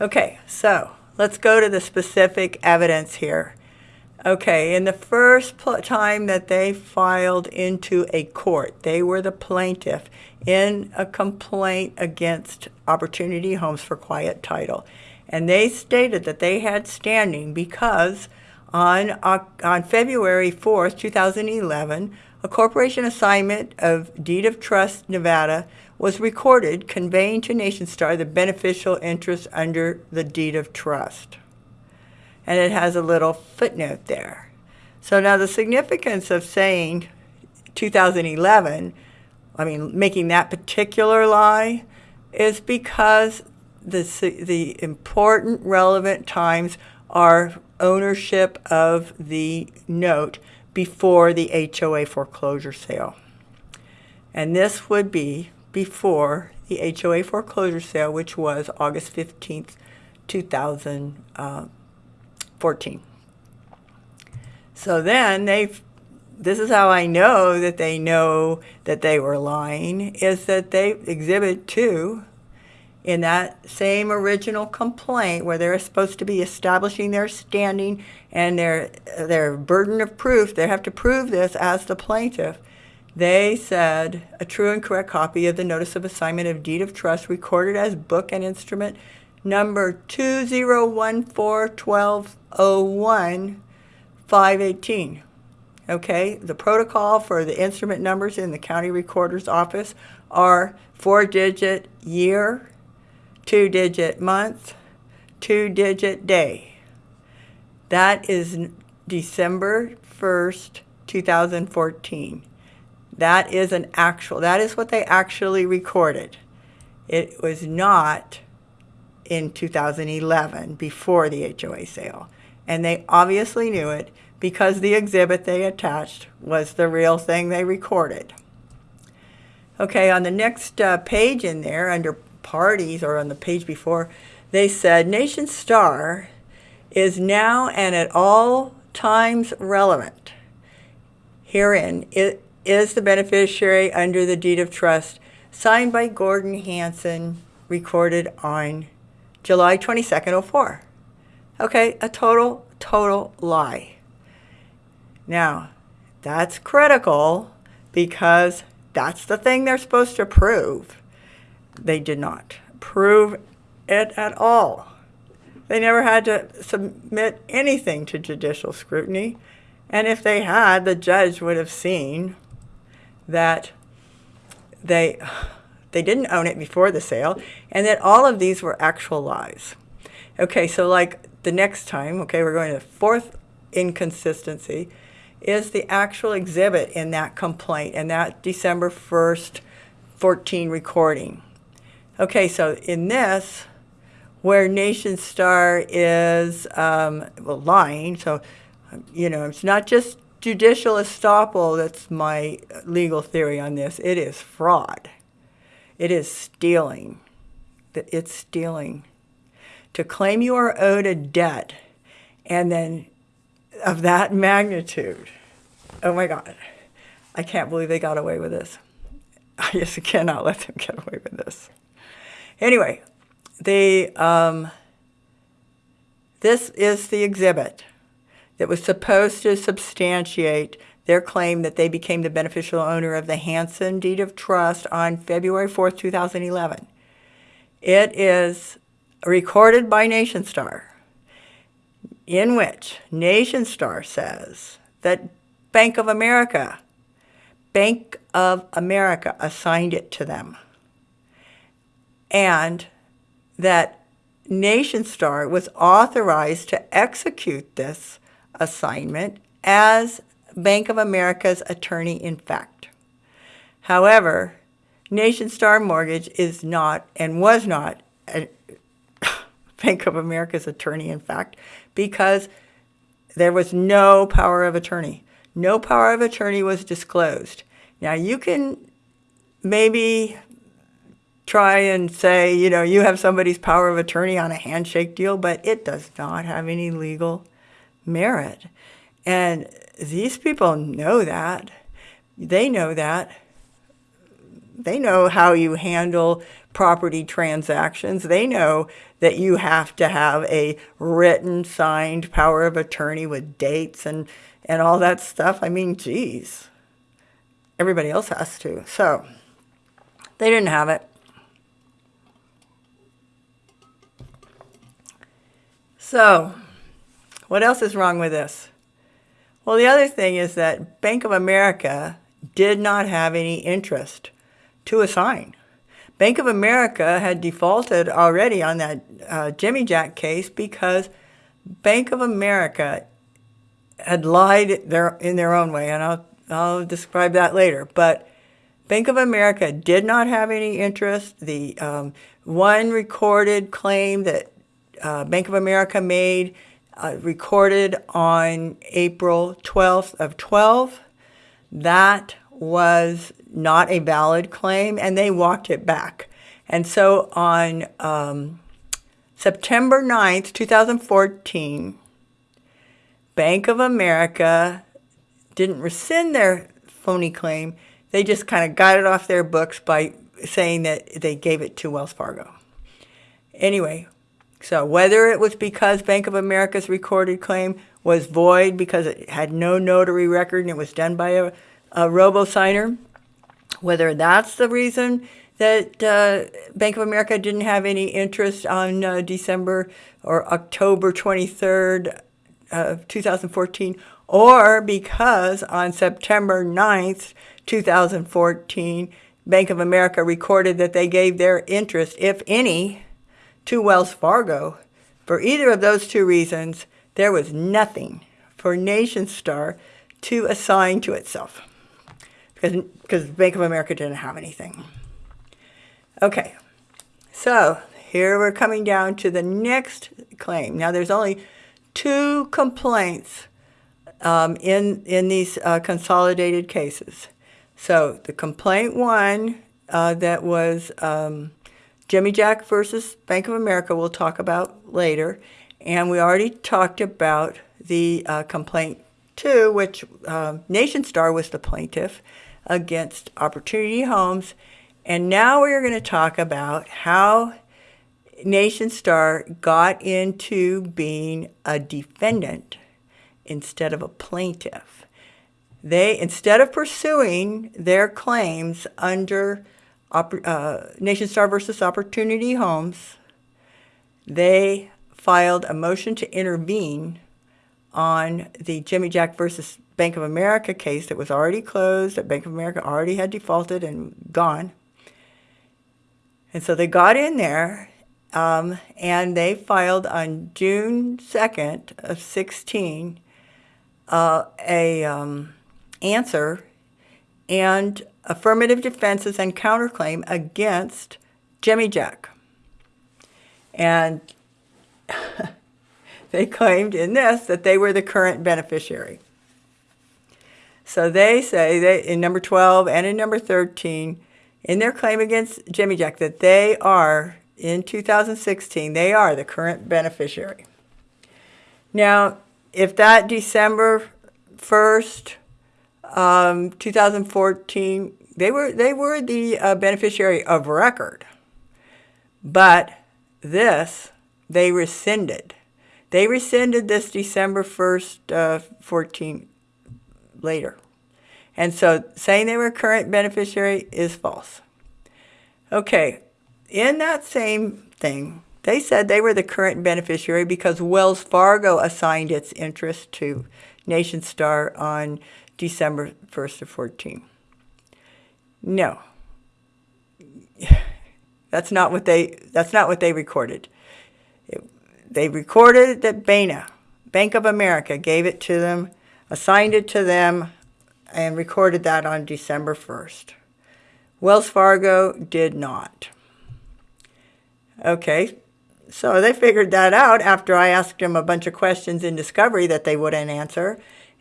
Okay, so let's go to the specific evidence here. Okay, in the first time that they filed into a court, they were the plaintiff in a complaint against Opportunity Homes for quiet title. And they stated that they had standing because on, on February 4th, 2011, a corporation assignment of Deed of Trust Nevada was recorded conveying to NationStar the beneficial interest under the Deed of Trust and it has a little footnote there. So now the significance of saying 2011, I mean, making that particular lie, is because the, the important relevant times are ownership of the note before the HOA foreclosure sale. And this would be before the HOA foreclosure sale, which was August 15th, 2000. Uh, 14. So then they, this is how I know that they know that they were lying, is that they exhibit two in that same original complaint where they're supposed to be establishing their standing and their, their burden of proof, they have to prove this as the plaintiff. They said a true and correct copy of the notice of assignment of deed of trust recorded as book and instrument number 20141201 518. Okay, the protocol for the instrument numbers in the county recorder's office are four digit year, two digit month, two digit day. That is December 1st, 2014. That is an actual, that is what they actually recorded. It was not in 2011 before the HOA sale. And they obviously knew it because the exhibit they attached was the real thing they recorded. Okay, on the next uh, page in there, under parties, or on the page before, they said Nation Star is now and at all times relevant. Herein it is the beneficiary under the deed of trust signed by Gordon Hanson, recorded on July 22nd, 04. Okay, a total, total lie. Now, that's critical because that's the thing they're supposed to prove. They did not prove it at all. They never had to submit anything to judicial scrutiny. And if they had, the judge would have seen that they they didn't own it before the sale, and that all of these were actual lies. Okay, so like the next time, okay, we're going to fourth inconsistency, is the actual exhibit in that complaint and that December 1st, 14 recording. Okay, so in this, where Nation Star is um, well, lying, so, you know, it's not just judicial estoppel that's my legal theory on this, it is fraud. It is stealing. It's stealing. To claim you are owed a debt and then of that magnitude. Oh my God. I can't believe they got away with this. I just cannot let them get away with this. Anyway, the, um, this is the exhibit that was supposed to substantiate their claim that they became the beneficial owner of the Hanson deed of trust on February 4th, 2011. It is recorded by NationStar, in which NationStar says that Bank of America, Bank of America assigned it to them, and that NationStar was authorized to execute this assignment as Bank of America's attorney in fact. However, NationStar Mortgage is not and was not Bank of America's attorney in fact because there was no power of attorney. No power of attorney was disclosed. Now you can maybe try and say, you know, you have somebody's power of attorney on a handshake deal, but it does not have any legal merit. And these people know that. They know that. they know how you handle property transactions. They know that you have to have a written, signed power of attorney with dates and, and all that stuff. I mean, geez, everybody else has to. So they didn't have it. So, what else is wrong with this? Well, the other thing is that Bank of America did not have any interest to assign. Bank of America had defaulted already on that uh, Jimmy Jack case because Bank of America had lied their, in their own way, and I'll, I'll describe that later. But Bank of America did not have any interest. The um, one recorded claim that uh, Bank of America made uh, recorded on April 12th of 12. That was not a valid claim, and they walked it back. And so on um, September 9th, 2014, Bank of America didn't rescind their phony claim. They just kind of got it off their books by saying that they gave it to Wells Fargo. Anyway, so whether it was because Bank of America's recorded claim was void because it had no notary record and it was done by a, a robo-signer, whether that's the reason that uh, Bank of America didn't have any interest on uh, December or October 23rd of 2014, or because on September 9th, 2014, Bank of America recorded that they gave their interest, if any, to Wells Fargo. For either of those two reasons, there was nothing for NationStar to assign to itself because, because Bank of America didn't have anything. Okay, so here we're coming down to the next claim. Now there's only two complaints um, in, in these uh, consolidated cases. So the complaint one uh, that was um, Jimmy Jack versus Bank of America we'll talk about later. And we already talked about the uh, complaint two, which uh, NationStar was the plaintiff against Opportunity Homes. And now we're going to talk about how NationStar got into being a defendant instead of a plaintiff. They, instead of pursuing their claims under uh, NationStar versus Opportunity Homes, they filed a motion to intervene on the Jimmy Jack versus Bank of America case that was already closed, that Bank of America already had defaulted and gone. And so they got in there um, and they filed on June 2nd of 16 uh, a um, answer and affirmative defenses and counterclaim against Jimmy Jack. And they claimed in this that they were the current beneficiary. So they say that in number 12 and in number 13, in their claim against Jimmy Jack, that they are, in 2016, they are the current beneficiary. Now, if that December 1st um, 2014, they were they were the uh, beneficiary of record, but this they rescinded. They rescinded this December 1st, uh, 14 later. And so saying they were current beneficiary is false. Okay, in that same thing, they said they were the current beneficiary because Wells Fargo assigned its interest to NationStar on December 1st of 14. No. That's not what they that's not what they recorded. It, they recorded that BANA, Bank of America, gave it to them, assigned it to them, and recorded that on December 1st. Wells Fargo did not. Okay, so they figured that out after I asked them a bunch of questions in Discovery that they wouldn't answer.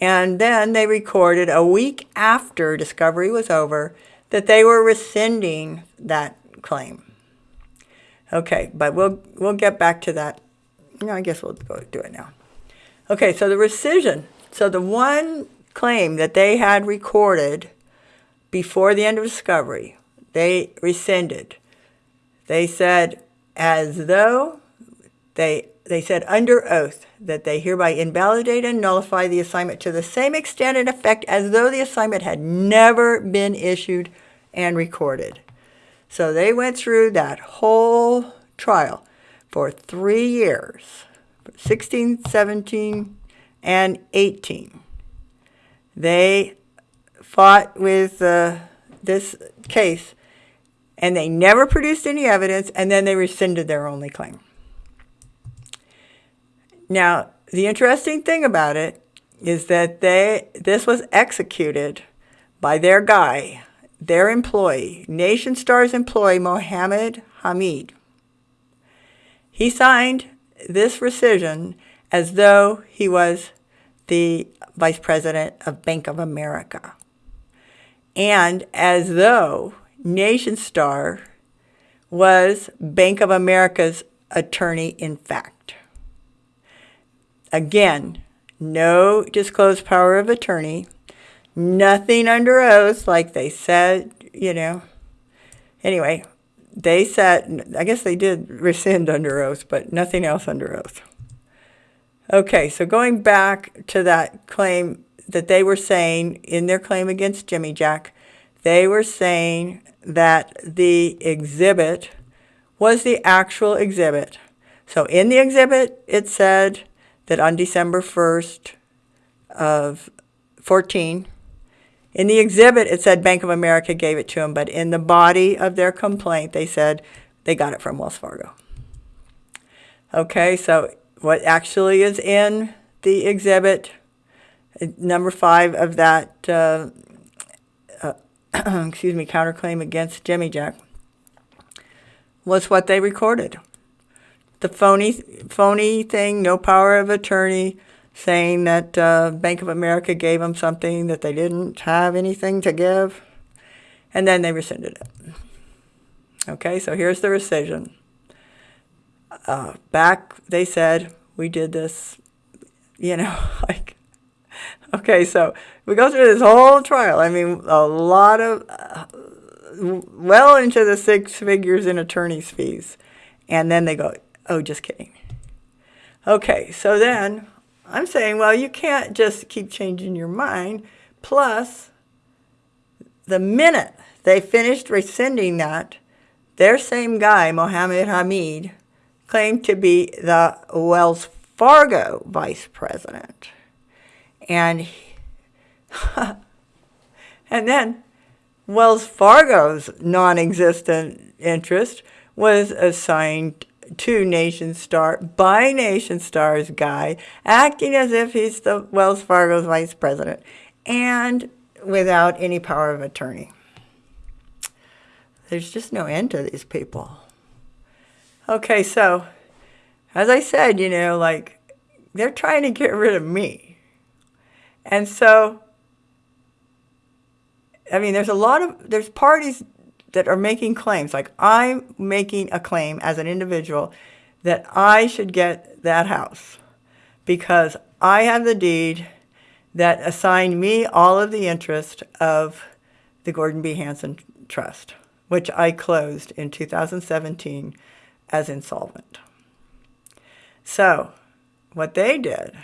And then they recorded a week after discovery was over that they were rescinding that claim. Okay, but we'll we'll get back to that. No, I guess we'll go do it now. Okay, so the rescission. So the one claim that they had recorded before the end of discovery, they rescinded. They said, as though they they said under oath that they hereby invalidate and nullify the assignment to the same extent and effect as though the assignment had never been issued and recorded. So they went through that whole trial for three years 16, 17, and 18. They fought with uh, this case and they never produced any evidence and then they rescinded their only claim. Now, the interesting thing about it is that they this was executed by their guy, their employee, Nation Star's employee, Mohammed Hamid. He signed this rescission as though he was the vice president of Bank of America. And as though Nation Star was Bank of America's attorney in fact. Again, no disclosed power of attorney, nothing under oath like they said, you know. Anyway, they said, I guess they did rescind under oath, but nothing else under oath. Okay, so going back to that claim that they were saying in their claim against Jimmy Jack, they were saying that the exhibit was the actual exhibit. So in the exhibit, it said that on December 1st of 14, in the exhibit, it said Bank of America gave it to them, but in the body of their complaint, they said they got it from Wells Fargo. Okay, so what actually is in the exhibit, number five of that, uh, uh, excuse me, counterclaim against Jimmy Jack, was what they recorded the phony phony thing, no power of attorney, saying that uh, Bank of America gave them something that they didn't have anything to give, and then they rescinded it. Okay, so here's the rescission. Uh, back, they said we did this, you know, like, okay, so we go through this whole trial. I mean, a lot of, uh, well into the six figures in attorney's fees. And then they go, Oh, just kidding. Okay, so then I'm saying, well, you can't just keep changing your mind. Plus, the minute they finished rescinding that, their same guy, Mohammed Hamid, claimed to be the Wells Fargo vice president. And, and then Wells Fargo's non existent interest was assigned to Nation Star by Nation Star's guy, acting as if he's the Wells Fargo's vice president, and without any power of attorney. There's just no end to these people. Okay, so as I said, you know, like they're trying to get rid of me. And so, I mean, there's a lot of, there's parties that are making claims, like I'm making a claim as an individual that I should get that house because I have the deed that assigned me all of the interest of the Gordon B. Hanson Trust, which I closed in 2017 as insolvent. So, what they did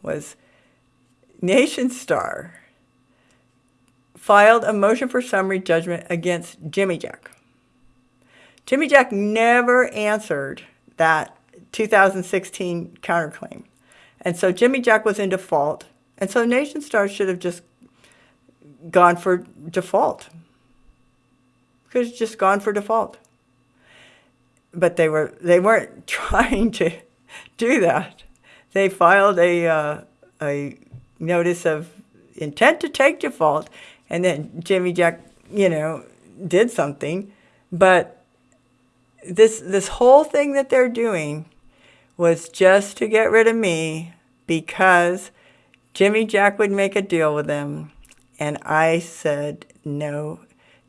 was Nation Star filed a motion for summary judgment against Jimmy Jack. Jimmy Jack never answered that 2016 counterclaim. And so Jimmy Jack was in default. And so Nation Star should have just gone for default. Could have just gone for default. But they were they weren't trying to do that. They filed a uh, a notice of intent to take default and then Jimmy Jack, you know, did something. But this this whole thing that they're doing was just to get rid of me because Jimmy Jack would make a deal with them. And I said, no,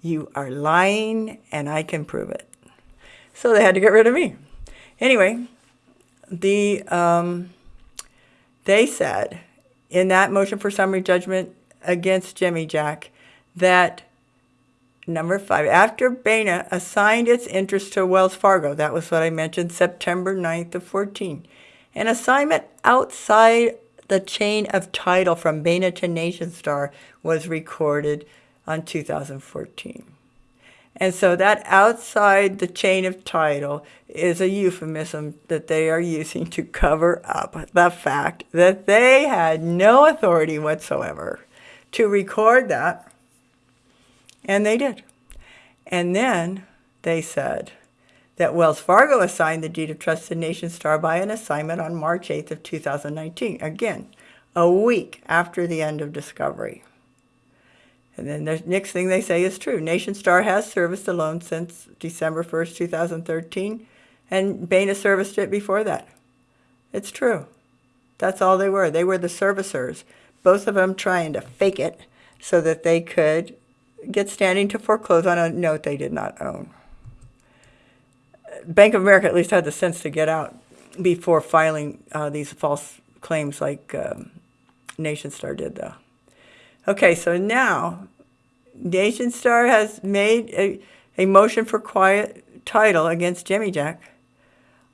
you are lying and I can prove it. So they had to get rid of me. Anyway, the um, they said in that motion for summary judgment against Jimmy Jack that Number five, after Bana assigned its interest to Wells Fargo, that was what I mentioned, September 9th of 14, an assignment outside the chain of title from Bana to NationStar was recorded on 2014. And so that outside the chain of title is a euphemism that they are using to cover up the fact that they had no authority whatsoever to record that and they did. And then they said that Wells Fargo assigned the deed of trust to Nation Star by an assignment on March 8th of 2019. Again, a week after the end of discovery. And then the next thing they say is true. Nation Star has serviced the loan since December 1st, 2013, and Bana serviced it before that. It's true. That's all they were. They were the servicers, both of them trying to fake it so that they could get standing to foreclose on a note they did not own. Bank of America at least had the sense to get out before filing uh, these false claims like um, Nation Star did, though. Okay, so now NationStar has made a, a motion for quiet title against Jimmy Jack.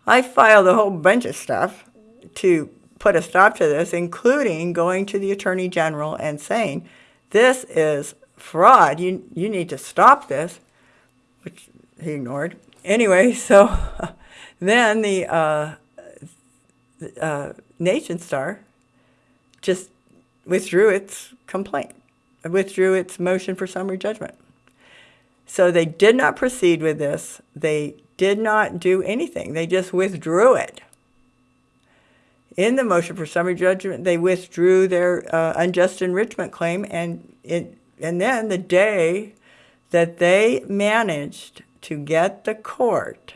I filed a whole bunch of stuff to put a stop to this, including going to the Attorney General and saying, this is fraud. You, you need to stop this, which he ignored. Anyway, so then the uh, uh, Nation Star just withdrew its complaint, withdrew its motion for summary judgment. So they did not proceed with this. They did not do anything. They just withdrew it. In the motion for summary judgment, they withdrew their uh, unjust enrichment claim, and it and then the day that they managed to get the court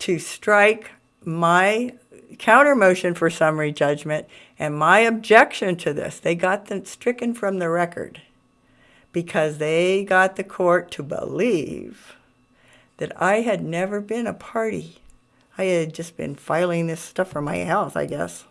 to strike my counter motion for summary judgment and my objection to this, they got them stricken from the record because they got the court to believe that I had never been a party. I had just been filing this stuff for my health, I guess.